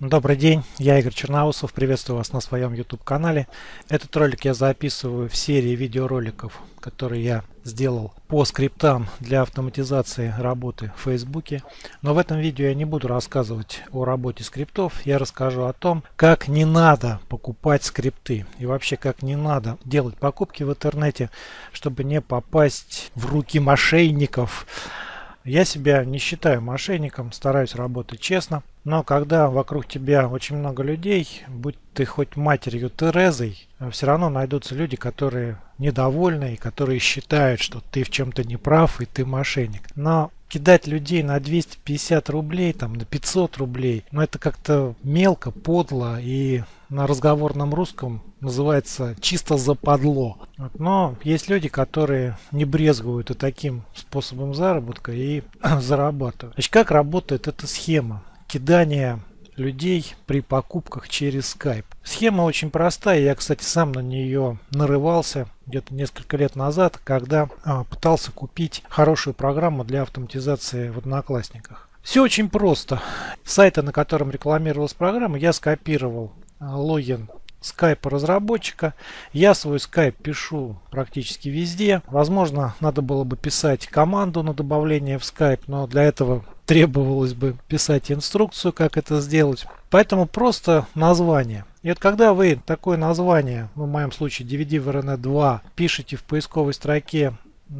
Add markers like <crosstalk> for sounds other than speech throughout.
Добрый день, я Игорь Черноусов, приветствую вас на своем YouTube канале. Этот ролик я записываю в серии видеороликов, которые я сделал по скриптам для автоматизации работы в Фейсбуке. Но в этом видео я не буду рассказывать о работе скриптов, я расскажу о том, как не надо покупать скрипты и вообще как не надо делать покупки в интернете, чтобы не попасть в руки мошенников. Я себя не считаю мошенником, стараюсь работать честно. Но когда вокруг тебя очень много людей, будь ты хоть матерью Терезой, все равно найдутся люди, которые недовольны и которые считают, что ты в чем-то не прав и ты мошенник. Но кидать людей на 250 рублей, там, на 500 рублей, ну это как-то мелко, подло и на разговорном русском называется чисто западло. Но есть люди, которые не брезгуют и таким способом заработка и <clears throat> зарабатывают. Значит, как работает эта схема кидания людей при покупках через Skype? Схема очень простая. Я, кстати, сам на нее нарывался где-то несколько лет назад, когда а, пытался купить хорошую программу для автоматизации в Одноклассниках. Все очень просто. Сайта, на котором рекламировалась программа, я скопировал а, логин скайпа разработчика. Я свой скайп пишу практически везде. Возможно, надо было бы писать команду на добавление в скайп, но для этого требовалось бы писать инструкцию, как это сделать. Поэтому просто название. И вот когда вы такое название, ну, в моем случае DVD VRN 2, пишете в поисковой строке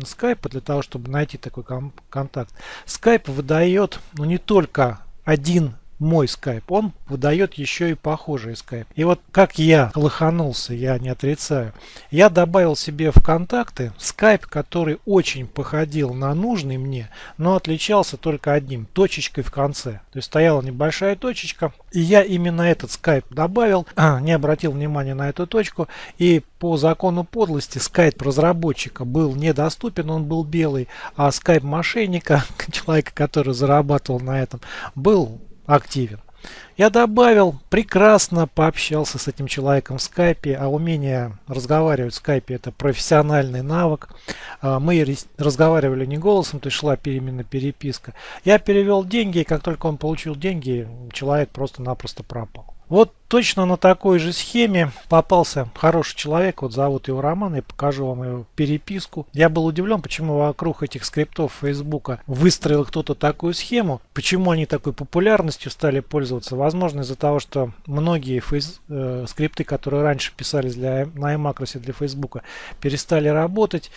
скайпа для того, чтобы найти такой контакт, скайп выдает ну, не только один мой Skype, он выдает еще и похожий Skype. И вот как я лоханулся, я не отрицаю, я добавил себе в контакты Skype, который очень походил на нужный мне, но отличался только одним, точечкой в конце. То есть стояла небольшая точечка, и я именно этот Skype добавил, не обратил внимания на эту точку, и по закону подлости Skype разработчика был недоступен, он был белый, а Skype мошенника, <laughs> человека, который зарабатывал на этом, был активен. Я добавил, прекрасно пообщался с этим человеком в скайпе, а умение разговаривать в скайпе это профессиональный навык. А, мы разговаривали не голосом, то есть шла именно переписка. Я перевел деньги, и как только он получил деньги, человек просто-напросто пропал. Вот точно на такой же схеме попался хороший человек, вот зовут его Роман, я покажу вам его переписку. Я был удивлен, почему вокруг этих скриптов Фейсбука выстроил кто-то такую схему, почему они такой популярностью стали пользоваться. Возможно из-за того, что многие фейс, э, скрипты, которые раньше писались для, на iMacros для Фейсбука, перестали работать.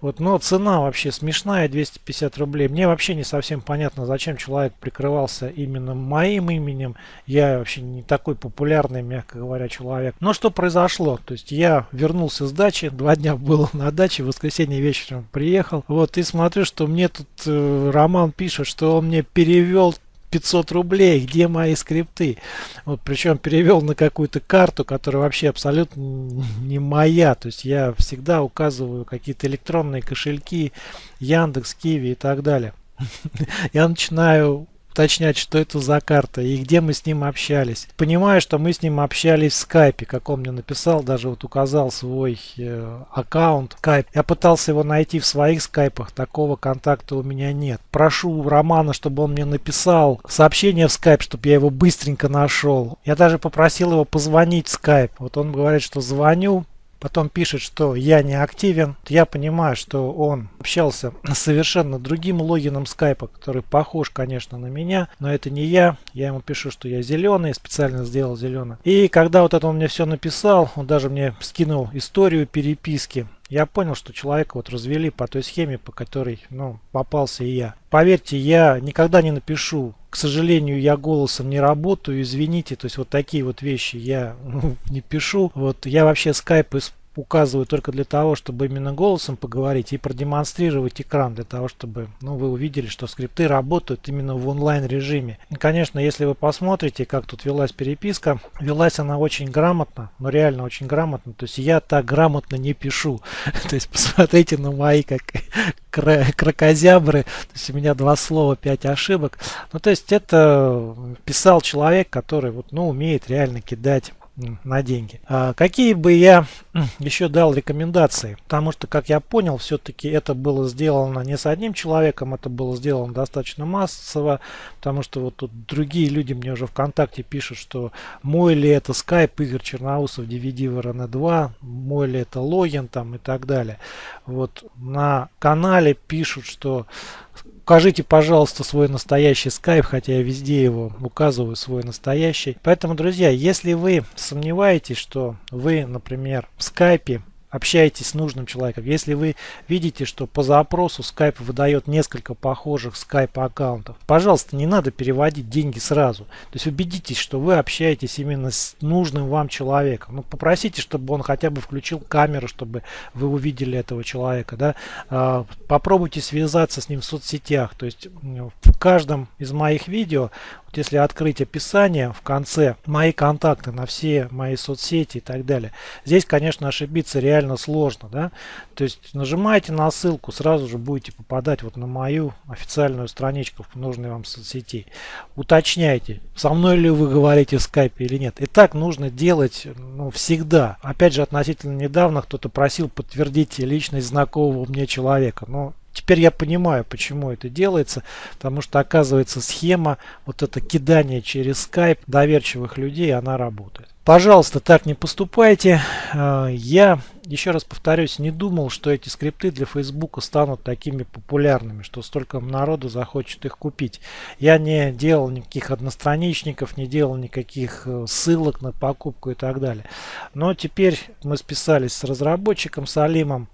Вот, но цена вообще смешная, 250 рублей. Мне вообще не совсем понятно, зачем человек прикрывался именно моим именем. Я вообще не такой популярный, мягко говоря, человек. Но что произошло? То есть я вернулся с дачи, два дня был <laughs> на даче, в воскресенье вечером приехал. Вот и смотрю, что мне тут э, Роман пишет, что он мне перевел 500 рублей, где мои скрипты? Вот, причем перевел на какую-то карту, которая вообще абсолютно <laughs> не моя. То есть я всегда указываю какие-то электронные кошельки, Яндекс, Киви и так далее. <laughs> Я начинаю уточнять, что это за карта и где мы с ним общались. Понимаю, что мы с ним общались в скайпе, как он мне написал, даже вот указал свой э, аккаунт скайп. Я пытался его найти в своих скайпах, такого контакта у меня нет. Прошу Романа, чтобы он мне написал сообщение в скайп, чтобы я его быстренько нашел. Я даже попросил его позвонить в скайп. Вот он говорит, что звоню, потом пишет, что я не активен, я понимаю, что он общался с <clears throat> совершенно другим логином скайпа, который похож, конечно, на меня, но это не я. Я ему пишу, что я зеленый, специально сделал зеленый. И когда вот это он мне все написал, он даже мне скинул историю переписки я понял, что человека вот развели по той схеме, по которой ну, попался и я. Поверьте, я никогда не напишу, к сожалению, я голосом не работаю, извините, то есть вот такие вот вещи я ну, <laughs> не пишу. Вот я вообще скайп указываю только для того, чтобы именно голосом поговорить и продемонстрировать экран, для того, чтобы ну, вы увидели, что скрипты работают именно в онлайн режиме. И, конечно, если вы посмотрите, как тут велась переписка, велась она очень грамотно, но реально очень грамотно. То есть я так грамотно не пишу. <laughs> То есть посмотрите на мои как крокозябры. То есть у меня два слова, пять ошибок. Ну, то есть это писал человек, который вот, ну, умеет реально кидать на деньги. А какие бы я еще дал рекомендации? Потому что, как я понял, все-таки это было сделано не с одним человеком, это было сделано достаточно массово, потому что вот тут другие люди мне уже ВКонтакте пишут, что мой ли это скайп Игорь Черноусов DVD в RN2, мой ли это логин там и так далее. Вот на канале пишут, что Укажите, пожалуйста, свой настоящий скайп, хотя я везде его указываю, свой настоящий. Поэтому, друзья, если вы сомневаетесь, что вы, например, в скайпе общаетесь с нужным человеком. Если вы видите, что по запросу Skype выдает несколько похожих Skype аккаунтов, пожалуйста, не надо переводить деньги сразу. То есть убедитесь, что вы общаетесь именно с нужным вам человеком. Ну, попросите, чтобы он хотя бы включил камеру, чтобы вы увидели этого человека. Да? А, попробуйте связаться с ним в соцсетях. То есть в каждом из моих видео если открыть описание в конце, мои контакты на все мои соцсети и так далее, здесь, конечно, ошибиться реально сложно. Да? То есть нажимаете на ссылку, сразу же будете попадать вот на мою официальную страничку в нужной вам соцсети. Уточняйте, со мной ли вы говорите в скайпе или нет. И так нужно делать ну, всегда. Опять же, относительно недавно кто-то просил подтвердить личность знакомого мне человека. Но Теперь я понимаю, почему это делается, потому что оказывается схема, вот это кидание через Skype доверчивых людей, она работает. Пожалуйста, так не поступайте. А, я, еще раз повторюсь, не думал, что эти скрипты для Facebook станут такими популярными, что столько народу захочет их купить. Я не делал никаких одностраничников, не делал никаких э, ссылок на покупку и так далее. Но теперь мы списались с разработчиком, с Алимом,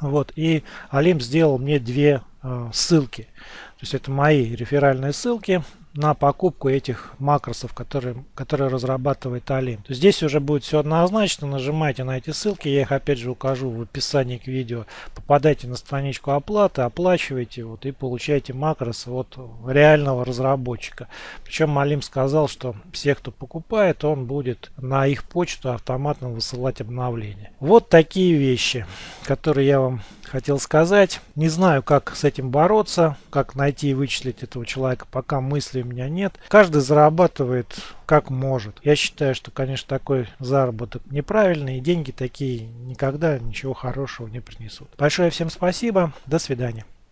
вот, и Алим сделал мне две э, ссылки. То есть это мои реферальные ссылки на покупку этих макросов, которые, которые разрабатывает Алим. То здесь уже будет все однозначно. Нажимайте на эти ссылки, я их опять же укажу в описании к видео. Попадайте на страничку оплаты, оплачивайте вот, и получайте макросы от реального разработчика. Причем Алим сказал, что все, кто покупает, он будет на их почту автоматно высылать обновления. Вот такие вещи, которые я вам хотел сказать. Не знаю, как с этим бороться, как найти и вычислить этого человека, пока мысли у меня нет. Каждый зарабатывает как может. Я считаю, что, конечно, такой заработок неправильный, и деньги такие никогда ничего хорошего не принесут. Большое всем спасибо, до свидания.